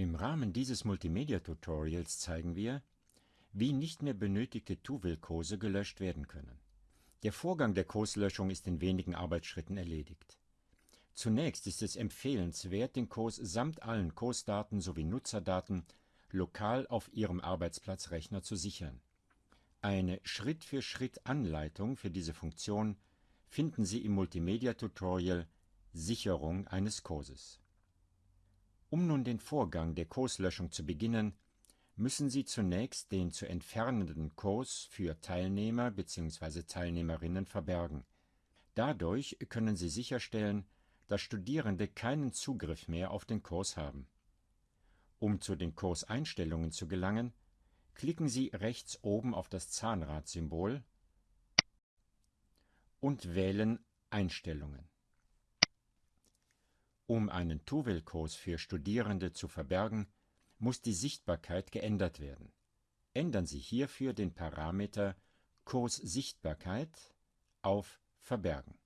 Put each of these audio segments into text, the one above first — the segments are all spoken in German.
Im Rahmen dieses Multimedia-Tutorials zeigen wir, wie nicht mehr benötigte Tuvel-Kurse gelöscht werden können. Der Vorgang der Kurslöschung ist in wenigen Arbeitsschritten erledigt. Zunächst ist es empfehlenswert, den Kurs samt allen Kursdaten sowie Nutzerdaten lokal auf Ihrem Arbeitsplatzrechner zu sichern. Eine Schritt-für-Schritt-Anleitung für diese Funktion finden Sie im Multimedia-Tutorial Sicherung eines Kurses. Um nun den Vorgang der Kurslöschung zu beginnen, müssen Sie zunächst den zu entfernenden Kurs für Teilnehmer bzw. Teilnehmerinnen verbergen. Dadurch können Sie sicherstellen, dass Studierende keinen Zugriff mehr auf den Kurs haben. Um zu den Kurseinstellungen zu gelangen, klicken Sie rechts oben auf das Zahnradsymbol und wählen Einstellungen. Um einen Tuvel-Kurs für Studierende zu verbergen, muss die Sichtbarkeit geändert werden. Ändern Sie hierfür den Parameter Kurssichtbarkeit auf Verbergen.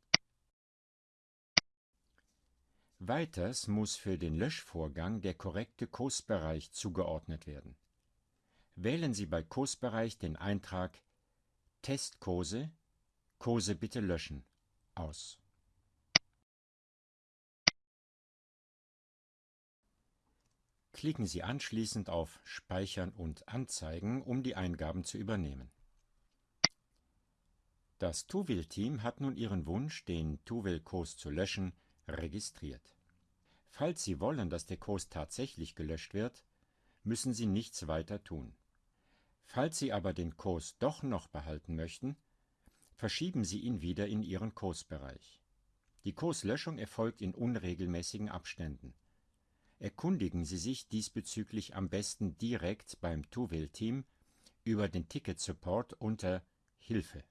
Weiters muss für den Löschvorgang der korrekte Kursbereich zugeordnet werden. Wählen Sie bei Kursbereich den Eintrag Testkurse, Kurse bitte löschen aus. Klicken Sie anschließend auf Speichern und Anzeigen, um die Eingaben zu übernehmen. Das Tuwil-Team hat nun Ihren Wunsch, den Tuwil-Kurs zu löschen, registriert. Falls Sie wollen, dass der Kurs tatsächlich gelöscht wird, müssen Sie nichts weiter tun. Falls Sie aber den Kurs doch noch behalten möchten, verschieben Sie ihn wieder in Ihren Kursbereich. Die Kurslöschung erfolgt in unregelmäßigen Abständen. Erkundigen Sie sich diesbezüglich am besten direkt beim Tuvel-Team über den Ticket-Support unter Hilfe